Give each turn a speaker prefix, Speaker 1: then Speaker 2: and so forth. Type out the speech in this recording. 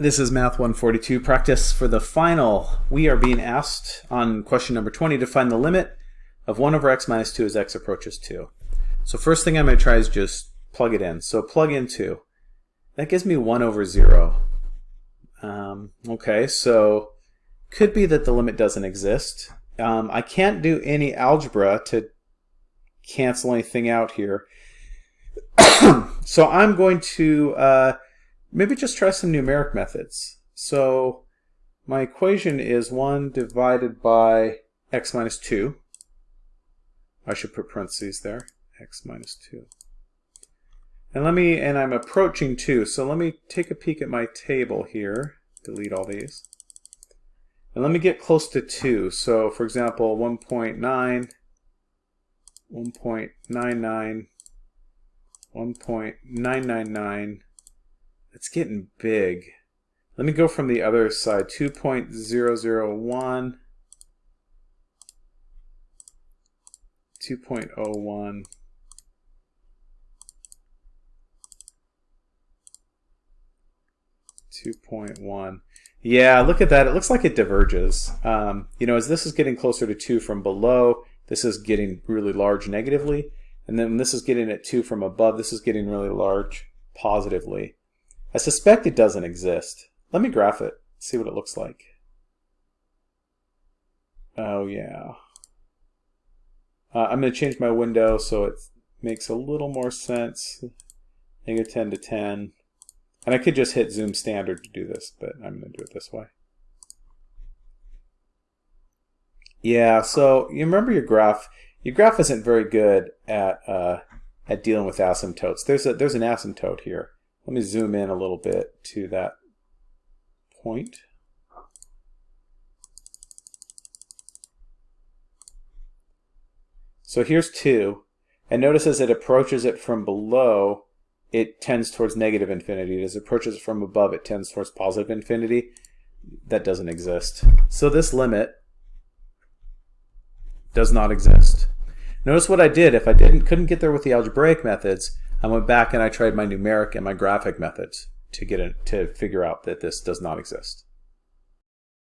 Speaker 1: This is Math 142 practice for the final. We are being asked on question number 20 to find the limit of 1 over x minus 2 as x approaches 2. So first thing I'm going to try is just plug it in. So plug in 2. That gives me 1 over 0. Um, okay, so could be that the limit doesn't exist. Um, I can't do any algebra to cancel anything out here. so I'm going to uh, maybe just try some numeric methods. So my equation is 1 divided by x minus 2. I should put parentheses there, x minus 2. And let me, and I'm approaching 2, so let me take a peek at my table here, delete all these. And let me get close to 2. So for example, 1.9, 1.99, 1.999, it's getting big. Let me go from the other side, 2.001, 2.01, Two point one. Yeah, look at that. It looks like it diverges. Um, you know, as this is getting closer to two from below, this is getting really large negatively. And then this is getting at two from above, this is getting really large positively. I suspect it doesn't exist. Let me graph it, see what it looks like. Oh yeah. Uh, I'm going to change my window so it makes a little more sense. Negative 10 to 10. And I could just hit zoom standard to do this, but I'm going to do it this way. Yeah, so you remember your graph. Your graph isn't very good at uh, at dealing with asymptotes. There's a there's an asymptote here. Let me zoom in a little bit to that point. So here's 2, and notice as it approaches it from below, it tends towards negative infinity. As it approaches from above, it tends towards positive infinity. That doesn't exist. So this limit does not exist. Notice what I did. If I didn't couldn't get there with the algebraic methods, I went back and I tried my numeric and my graphic methods to get it, to figure out that this does not exist.